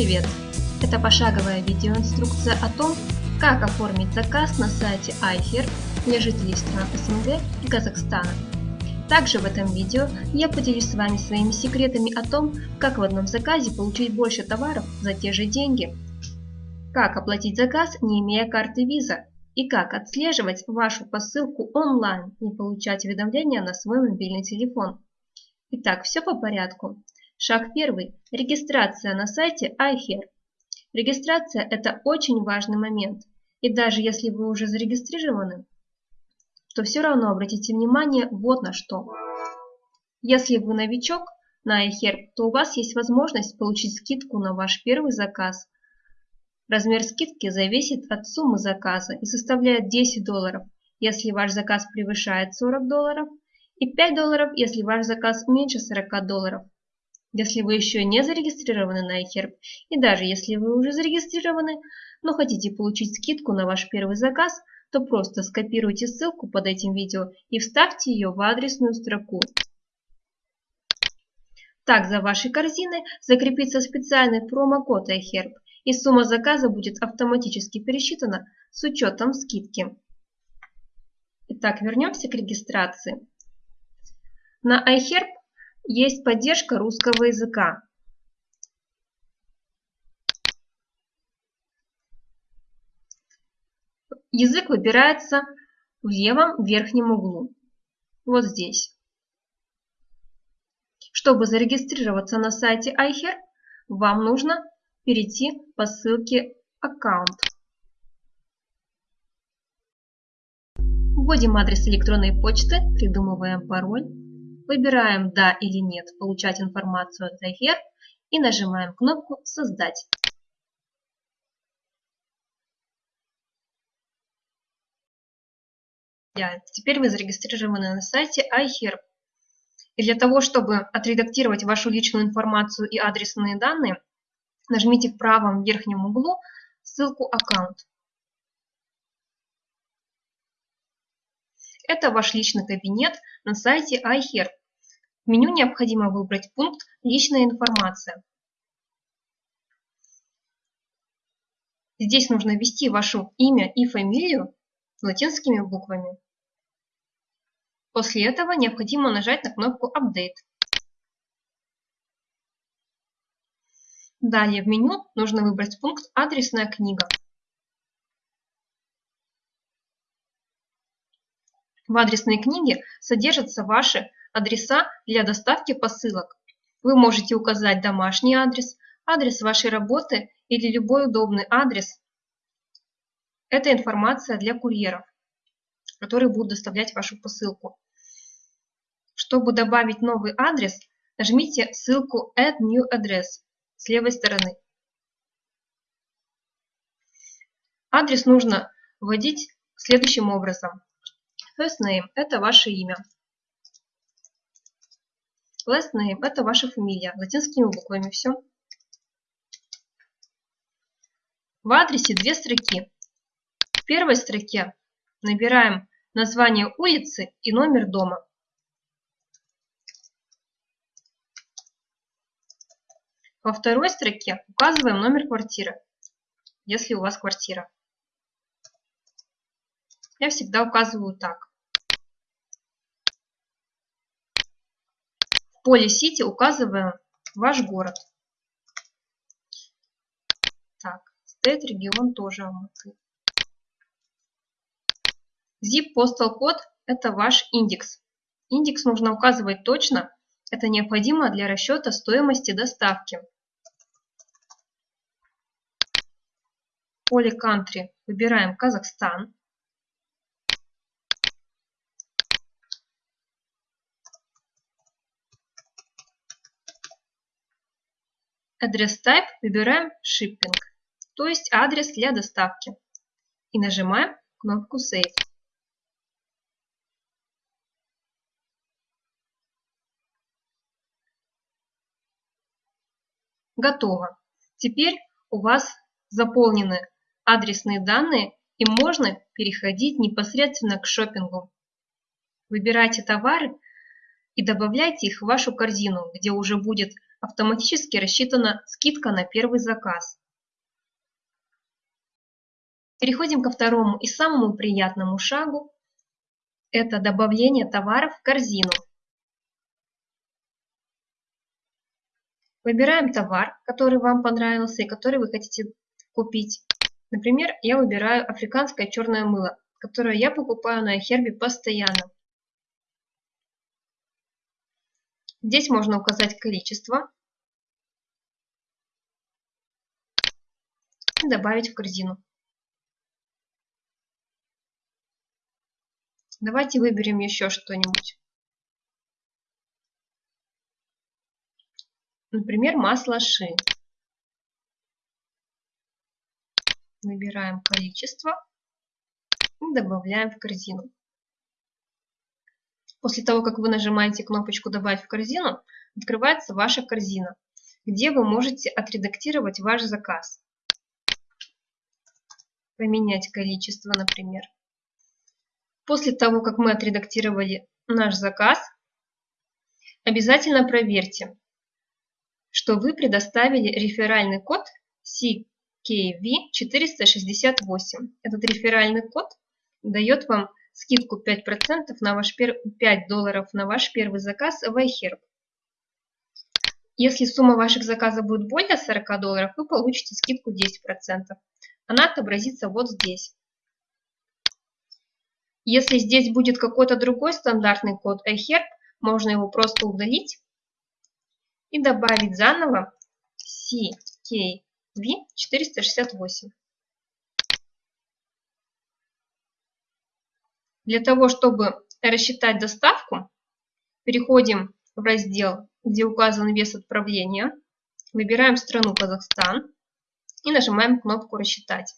привет! Это пошаговая видеоинструкция о том, как оформить заказ на сайте iHerb для жителей стран СНГ и Казахстана. Также в этом видео я поделюсь с вами своими секретами о том, как в одном заказе получить больше товаров за те же деньги, как оплатить заказ, не имея карты Visa, и как отслеживать вашу посылку онлайн и получать уведомления на свой мобильный телефон. Итак, все по порядку. Шаг первый. Регистрация на сайте iHear. Регистрация – это очень важный момент. И даже если вы уже зарегистрированы, то все равно обратите внимание вот на что. Если вы новичок на iHear, то у вас есть возможность получить скидку на ваш первый заказ. Размер скидки зависит от суммы заказа и составляет 10 долларов, если ваш заказ превышает 40 долларов, и 5 долларов, если ваш заказ меньше 40 долларов. Если вы еще не зарегистрированы на iHerb, и даже если вы уже зарегистрированы, но хотите получить скидку на ваш первый заказ, то просто скопируйте ссылку под этим видео и вставьте ее в адресную строку. Так за вашей корзиной закрепится специальный промокод iHerb, и сумма заказа будет автоматически пересчитана с учетом скидки. Итак, вернемся к регистрации. На iHerb есть поддержка русского языка. Язык выбирается в левом верхнем углу, вот здесь. Чтобы зарегистрироваться на сайте iHear, вам нужно перейти по ссылке «Аккаунт». Вводим адрес электронной почты, придумываем пароль. Выбираем «Да» или «Нет» «Получать информацию от iHear» и нажимаем кнопку «Создать». Теперь вы зарегистрированы на сайте iHear. И для того, чтобы отредактировать вашу личную информацию и адресные данные, нажмите в правом верхнем углу ссылку «Аккаунт». Это ваш личный кабинет на сайте iHear. В меню необходимо выбрать пункт «Личная информация». Здесь нужно ввести ваше имя и фамилию латинскими буквами. После этого необходимо нажать на кнопку «Update». Далее в меню нужно выбрать пункт «Адресная книга». В адресной книге содержатся ваши адреса для доставки посылок. Вы можете указать домашний адрес, адрес вашей работы или любой удобный адрес. Это информация для курьеров, которые будут доставлять вашу посылку. Чтобы добавить новый адрес, нажмите ссылку Add New Address с левой стороны. Адрес нужно вводить следующим образом. First name – это ваше имя. Last name – это ваша фамилия, латинскими буквами, все. В адресе две строки. В первой строке набираем название улицы и номер дома. Во второй строке указываем номер квартиры, если у вас квартира. Я всегда указываю так. Поле Сити указываем ваш город. Так, стоит регион тоже Алматы. Zip Postal код – это ваш индекс. Индекс нужно указывать точно, это необходимо для расчета стоимости доставки. Поле Country выбираем Казахстан. Адрес Type выбираем Shipping, то есть адрес для доставки. И нажимаем кнопку Save. Готово. Теперь у вас заполнены адресные данные и можно переходить непосредственно к шопингу. Выбирайте товары и добавляйте их в вашу корзину, где уже будет автоматически рассчитана скидка на первый заказ. Переходим ко второму и самому приятному шагу. Это добавление товаров в корзину. Выбираем товар, который вам понравился и который вы хотите купить. Например, я выбираю африканское черное мыло, которое я покупаю на iHerb постоянно. Здесь можно указать количество и добавить в корзину. Давайте выберем еще что-нибудь. Например, масло ши. Выбираем количество и добавляем в корзину. После того, как вы нажимаете кнопочку «Добавить в корзину», открывается ваша корзина, где вы можете отредактировать ваш заказ. Поменять количество, например. После того, как мы отредактировали наш заказ, обязательно проверьте, что вы предоставили реферальный код CKV468. Этот реферальный код дает вам скидку 5%, на ваш пер... 5 долларов на ваш первый заказ в iHerb. Если сумма ваших заказов будет более 40 долларов, вы получите скидку 10%. Она отобразится вот здесь. Если здесь будет какой-то другой стандартный код iHerb, можно его просто удалить и добавить заново CKV468. Для того, чтобы рассчитать доставку, переходим в раздел, где указан вес отправления, выбираем страну Казахстан и нажимаем кнопку «Рассчитать».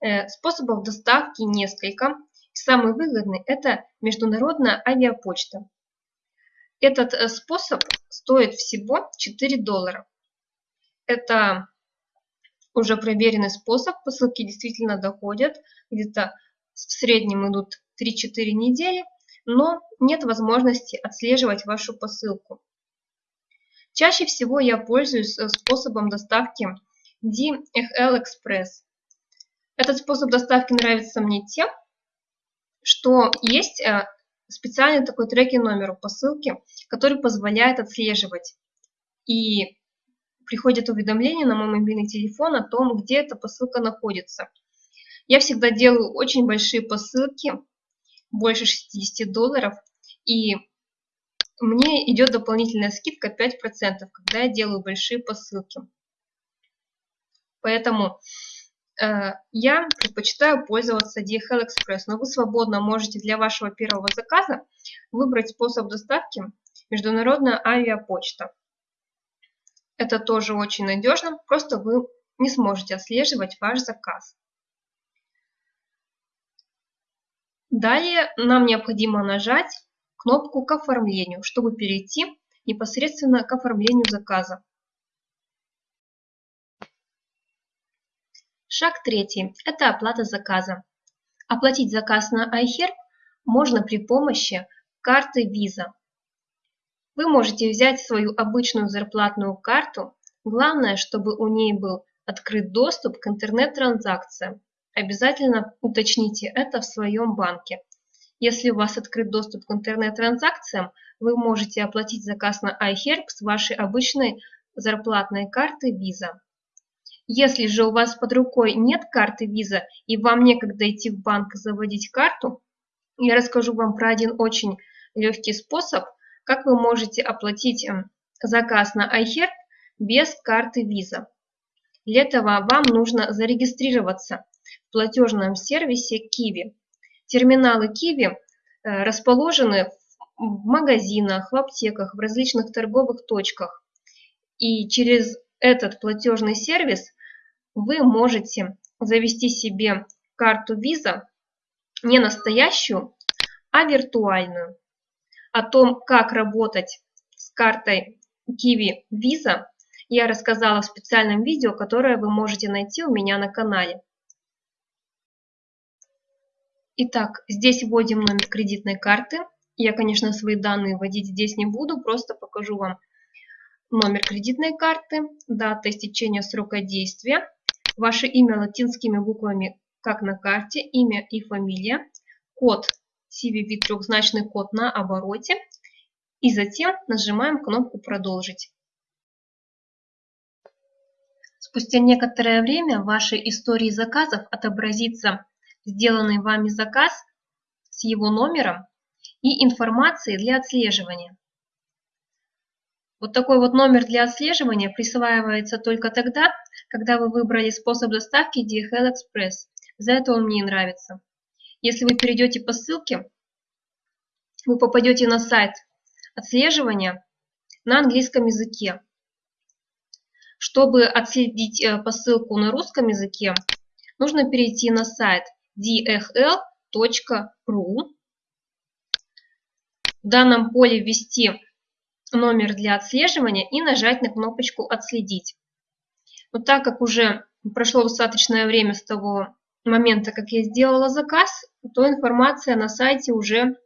Э, способов доставки несколько. Самый выгодный – это международная авиапочта. Этот э, способ стоит всего 4 доллара. Это уже проверенный способ, посылки действительно доходят, где-то в среднем идут 3-4 недели, но нет возможности отслеживать вашу посылку. Чаще всего я пользуюсь э, способом доставки DHL Express. Этот способ доставки нравится мне тем, что есть э, специальный такой трекинг номер у посылки, который позволяет отслеживать. И приходит уведомление на мой мобильный телефон о том, где эта посылка находится. Я всегда делаю очень большие посылки, больше 60 долларов, и мне идет дополнительная скидка 5%, когда я делаю большие посылки. Поэтому э, я предпочитаю пользоваться DHL Express, но вы свободно можете для вашего первого заказа выбрать способ доставки международная авиапочта. Это тоже очень надежно, просто вы не сможете отслеживать ваш заказ. Далее нам необходимо нажать кнопку к оформлению, чтобы перейти непосредственно к оформлению заказа. Шаг третий – это оплата заказа. Оплатить заказ на iHerb можно при помощи карты Visa. Вы можете взять свою обычную зарплатную карту, главное, чтобы у ней был открыт доступ к интернет-транзакциям. Обязательно уточните это в своем банке. Если у вас открыт доступ к интернет-транзакциям, вы можете оплатить заказ на iHerb с вашей обычной зарплатной карты Visa. Если же у вас под рукой нет карты Visa и вам некогда идти в банк заводить карту, я расскажу вам про один очень легкий способ, как вы можете оплатить эм, заказ на iHerb без карты Visa. Для этого вам нужно зарегистрироваться в платежном сервисе Kiwi. Терминалы Kiwi э, расположены в магазинах, в аптеках, в различных торговых точках. И через этот платежный сервис вы можете завести себе карту Visa не настоящую, а виртуальную. О том, как работать с картой Kiwi Visa, я рассказала в специальном видео, которое вы можете найти у меня на канале. Итак, здесь вводим номер кредитной карты. Я, конечно, свои данные вводить здесь не буду, просто покажу вам номер кредитной карты, дата истечения срока действия, ваше имя латинскими буквами, как на карте, имя и фамилия, код CVV трехзначный код на обороте и затем нажимаем кнопку «Продолжить». Спустя некоторое время в вашей истории заказов отобразится сделанный вами заказ с его номером и информацией для отслеживания. Вот такой вот номер для отслеживания присваивается только тогда, когда вы выбрали способ доставки DHL Express. За это он мне нравится. Если вы перейдете по ссылке, вы попадете на сайт отслеживания на английском языке. Чтобы отследить э, посылку на русском языке, нужно перейти на сайт dhl.ru. В данном поле ввести номер для отслеживания и нажать на кнопочку «Отследить». Но так как уже прошло достаточное время с того момента, как я сделала заказ, то информация на сайте уже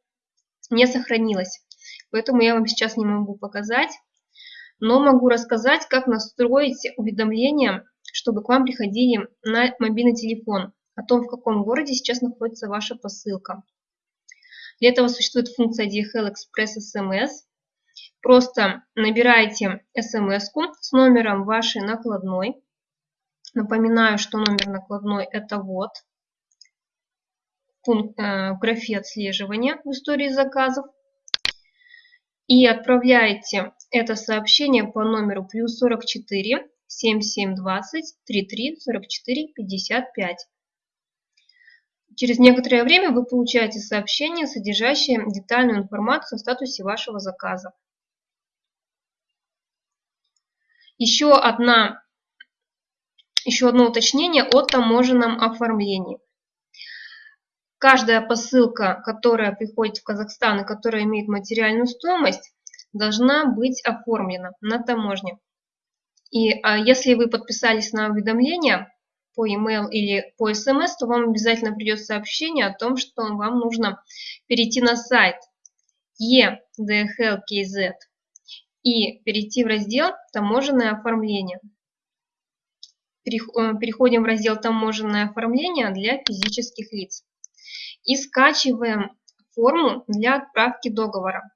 не сохранилась. Поэтому я вам сейчас не могу показать, но могу рассказать, как настроить уведомления, чтобы к вам приходили на мобильный телефон о том, в каком городе сейчас находится ваша посылка. Для этого существует функция DHL Express SMS. Просто набираете смс с номером вашей накладной. Напоминаю, что номер накладной это вот пункт, э, в графе отслеживания в истории заказов. И отправляете это сообщение по номеру плюс 44 7720 33 44 55. Через некоторое время вы получаете сообщение, содержащее детальную информацию о статусе вашего заказа. Еще, одна, еще одно уточнение о таможенном оформлении. Каждая посылка, которая приходит в Казахстан и которая имеет материальную стоимость, должна быть оформлена на таможне. И а, если вы подписались на уведомление по e-mail или по смс, то вам обязательно придет сообщение о том, что вам нужно перейти на сайт EDHL.KZ и перейти в раздел «Таможенное оформление». Э, переходим в раздел «Таможенное оформление для физических лиц» и скачиваем форму для отправки договора.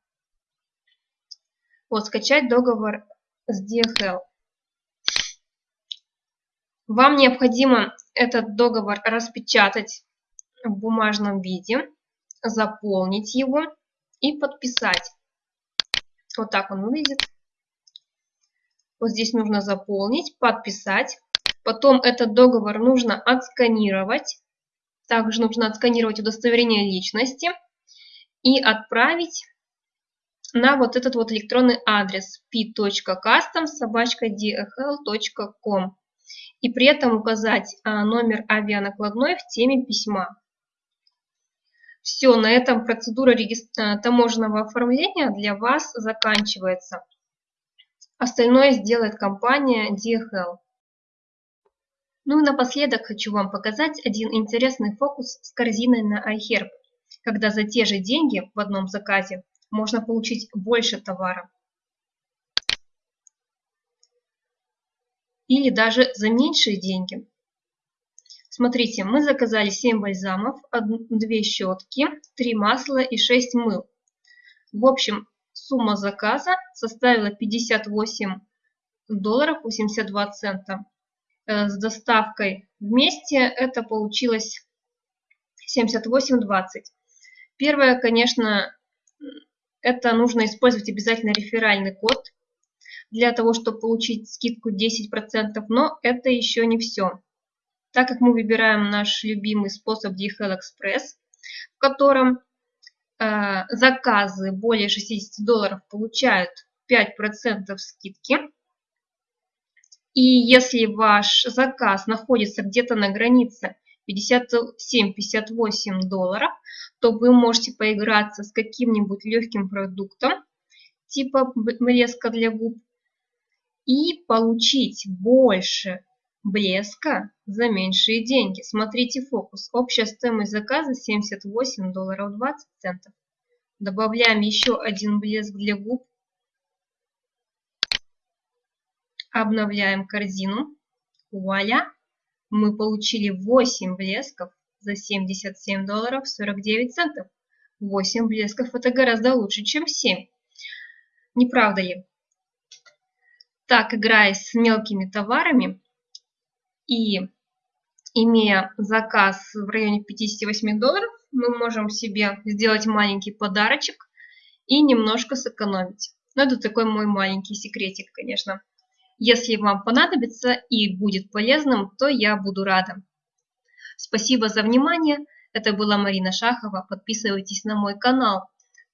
Вот, скачать договор с DHL. Вам необходимо этот договор распечатать в бумажном виде, заполнить его и подписать. Вот так он выглядит. Вот здесь нужно заполнить, подписать. Потом этот договор нужно отсканировать. Также нужно отсканировать удостоверение личности и отправить на вот этот вот электронный адрес p.custom.dhl.com и при этом указать а, номер авианакладной в теме письма. Все, на этом процедура э, таможенного оформления для вас заканчивается. Остальное сделает компания DHL. Ну и напоследок хочу вам показать один интересный фокус с корзиной на iHerb, когда за те же деньги в одном заказе можно получить больше товара. Или даже за меньшие деньги. Смотрите, мы заказали 7 бальзамов, 2 щетки, 3 масла и 6 мыл. В общем, сумма заказа составила 58 долларов 82 цента. Э, с доставкой вместе это получилось 78,20. Первое, конечно, это нужно использовать обязательно реферальный код для того, чтобы получить скидку 10%, но это еще не все. Так как мы выбираем наш любимый способ DHL Express, в котором э, заказы более 60 долларов получают 5% скидки, и если ваш заказ находится где-то на границе 57-58 долларов, то вы можете поиграться с каким-нибудь легким продуктом, типа блеска для губ, и получить больше блеска за меньшие деньги. Смотрите фокус. Общая стоимость заказа 78 долларов 20 центов. Добавляем еще один блеск для губ. Обновляем корзину. Вуаля! Мы получили 8 блесков за 77 долларов 49 центов. 8 блесков это гораздо лучше, чем 7. Не правда ли? Так, играя с мелкими товарами и имея заказ в районе 58 долларов, мы можем себе сделать маленький подарочек и немножко сэкономить. Но это такой мой маленький секретик, конечно. Если вам понадобится и будет полезным, то я буду рада. Спасибо за внимание. Это была Марина Шахова. Подписывайтесь на мой канал,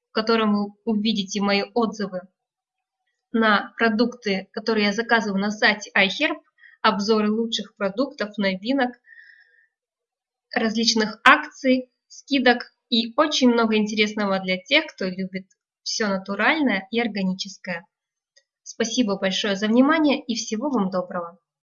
в котором вы увидите мои отзывы на продукты, которые я заказываю на сайте iHerb, обзоры лучших продуктов, новинок, различных акций, скидок и очень много интересного для тех, кто любит все натуральное и органическое. Спасибо большое за внимание и всего вам доброго!